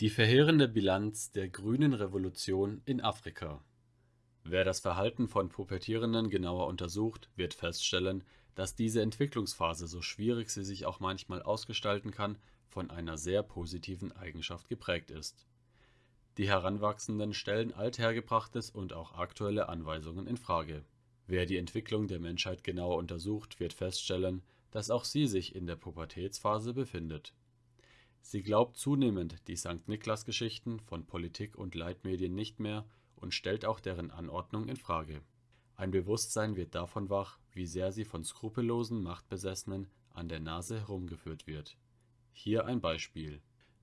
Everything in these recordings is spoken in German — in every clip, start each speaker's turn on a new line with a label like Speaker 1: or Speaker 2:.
Speaker 1: Die verheerende Bilanz der Grünen Revolution in Afrika Wer das Verhalten von Pubertierenden genauer untersucht, wird feststellen, dass diese Entwicklungsphase, so schwierig sie sich auch manchmal ausgestalten kann, von einer sehr positiven Eigenschaft geprägt ist. Die Heranwachsenden stellen althergebrachtes und auch aktuelle Anweisungen in Frage. Wer die Entwicklung der Menschheit genauer untersucht, wird feststellen, dass auch sie sich in der Pubertätsphase befindet Sie glaubt zunehmend die Sankt-Niklas-Geschichten von Politik und Leitmedien nicht mehr und stellt auch deren Anordnung in Frage. Ein Bewusstsein wird davon wach, wie sehr sie von skrupellosen Machtbesessenen an der Nase herumgeführt wird. Hier ein Beispiel: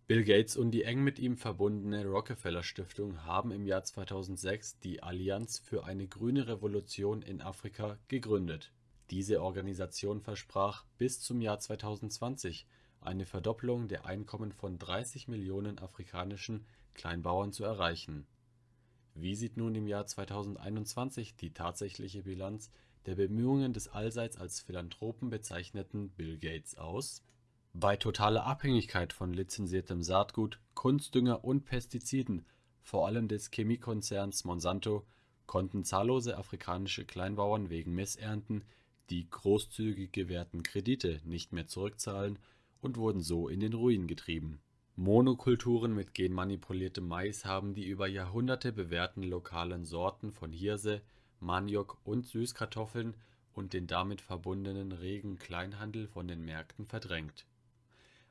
Speaker 1: Bill Gates und die eng mit ihm verbundene Rockefeller-Stiftung haben im Jahr 2006 die Allianz für eine grüne Revolution in Afrika gegründet. Diese Organisation versprach, bis zum Jahr 2020 eine Verdopplung der Einkommen von 30 Millionen afrikanischen Kleinbauern zu erreichen. Wie sieht nun im Jahr 2021 die tatsächliche Bilanz der Bemühungen des allseits als Philanthropen bezeichneten Bill Gates aus? Bei totaler Abhängigkeit von lizenziertem Saatgut, Kunstdünger und Pestiziden, vor allem des Chemiekonzerns Monsanto, konnten zahllose afrikanische Kleinbauern wegen Missernten die großzügig gewährten Kredite nicht mehr zurückzahlen und wurden so in den Ruin getrieben. Monokulturen mit genmanipuliertem Mais haben die über Jahrhunderte bewährten lokalen Sorten von Hirse, Maniok und Süßkartoffeln und den damit verbundenen regen Kleinhandel von den Märkten verdrängt.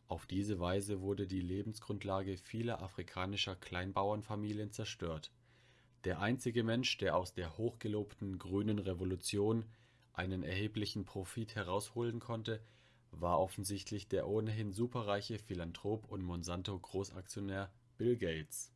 Speaker 1: Auf diese Weise wurde die Lebensgrundlage vieler afrikanischer Kleinbauernfamilien zerstört. Der einzige Mensch, der aus der hochgelobten Grünen Revolution einen erheblichen Profit herausholen konnte war offensichtlich der ohnehin superreiche Philanthrop und Monsanto-Großaktionär Bill Gates